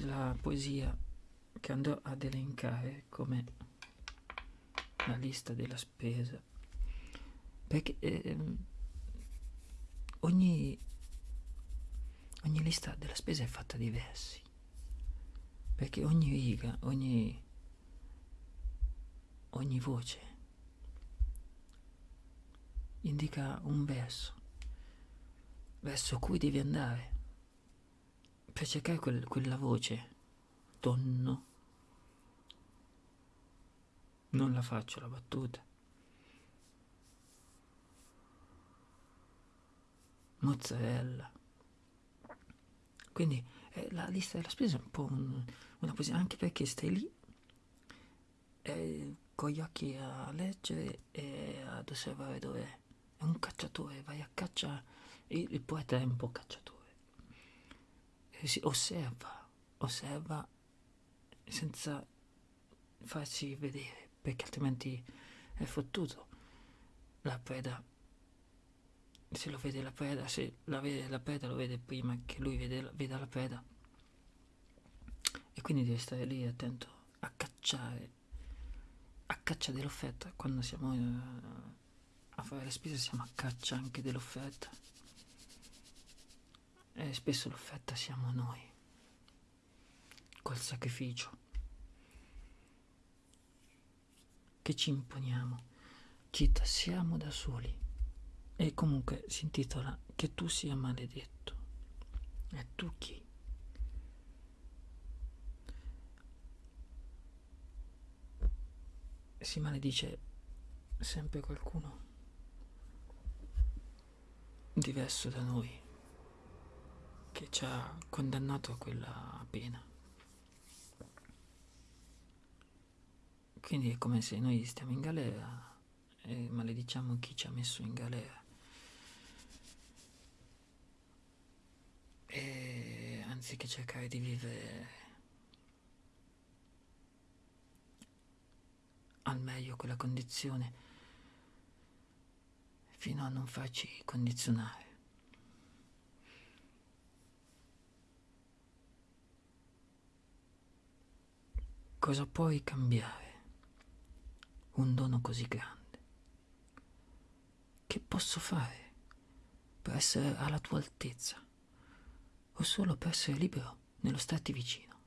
la poesia che andrò ad elencare come la lista della spesa. Perché eh, ogni, ogni lista della spesa è fatta di versi. Perché ogni riga ogni ogni voce indica un verso verso cui devi andare per cercare quel, quella voce tonno non la faccio la battuta mozzarella quindi eh, la lista della spesa è un po' un, una poesia anche perché stai lì eh, con gli occhi a leggere e ad osservare dove è. È un cacciatore, vai a caccia. Il, il poeta è un po' cacciatore. E si osserva, osserva senza farsi vedere, perché altrimenti è fottuto. La preda, se lo vede la preda, se la vede la preda lo vede prima che lui vede, veda la preda. E quindi deve stare lì attento a cacciare a caccia dell'offerta quando siamo eh, a fare le spese siamo a caccia anche dell'offerta e spesso l'offerta siamo noi col sacrificio. Che ci imponiamo? Ci tassiamo da soli. E comunque si intitola che tu sia maledetto. E tu chi? Si maledice sempre qualcuno diverso da noi che ci ha condannato a quella pena. Quindi è come se noi stiamo in galera e malediciamo chi ci ha messo in galera. E anziché cercare di vivere al meglio quella condizione fino a non farci condizionare. Cosa puoi cambiare? Un dono così grande. Che posso fare per essere alla tua altezza o solo per essere libero nello starti vicino?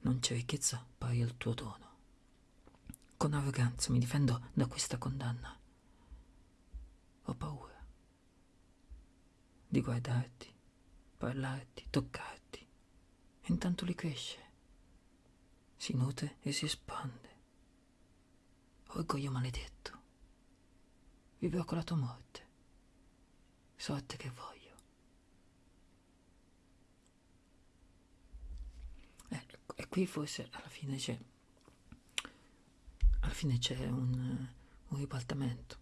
Non c'è ricchezza pari al tuo dono. Con arroganza mi difendo da questa condanna. Ho paura di guardarti, parlarti, toccarti. E intanto li cresce, si nutre e si espande. Orgoglio maledetto. Vivrò con la tua morte. Sorte che voglio. Eh, e qui forse alla fine c'è alla fine c'è un, un ribaltamento.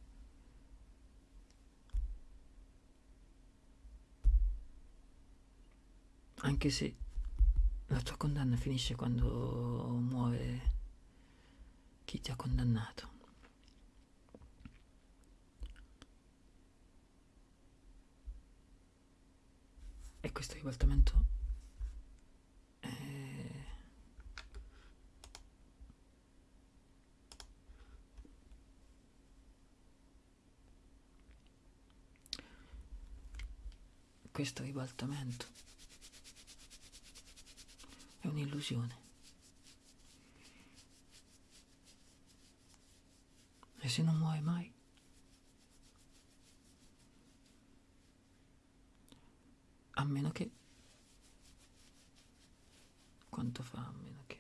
Anche se la tua condanna finisce quando muore chi ti ha condannato. E questo ribaltamento questo ribaltamento è un'illusione. E se non muore mai, a meno che... Quanto fa a meno che...